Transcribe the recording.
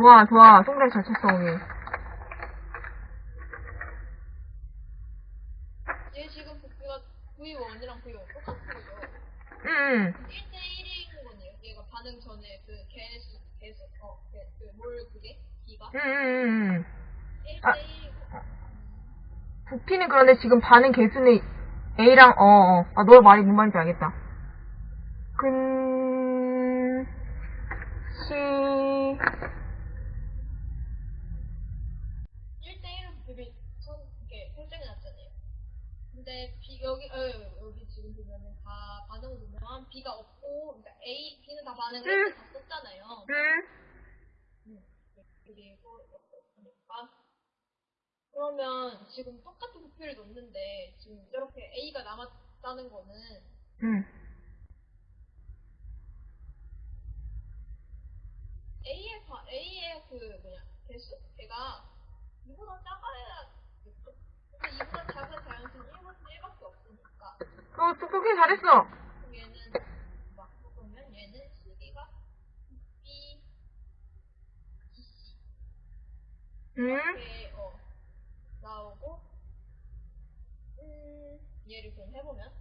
좋아, 좋아. 송달 잘 쳤어, 오늘. 얘 지금 부피가 V1이랑 V1 똑같은 거죠. 응, 응. 1대1인 거네요. 얘가 반응 전에 그 개수, 개수, 어, 그, 그, 뭘 그게? B가? 응, 응, 응, 응. 1대1이고. 부피는 그런데 지금 반응 개수는 A랑, 어, 어. 아, 너 말이 뭔 말인지 알겠다. 근, 1대1은 부피 선, 이렇게 설정해 놨잖아요. 근데 B, 여기, 어, 여기 지금 보면은 다 반응을 보면 B가 없고, 그러니까 A, B는 다 반응을 응. 다 썼잖아요. 응. 음, 그리고 그러니까 그러면 지금 똑같은 부피를 놓는데 지금 이렇게 A가 남았다는 거는 응. A의 바, A의 그 뭐냐 개수 걔가 이보다 작아야겠죠. 근데 이보다 작은 자연수는 1보다 1밖에 없으니까 어, 똑똑히 잘했어. 얘는 막 보면 얘는 시기가 B, B, C 응. 이렇게 어 나오고 음 얘를 그럼 해보면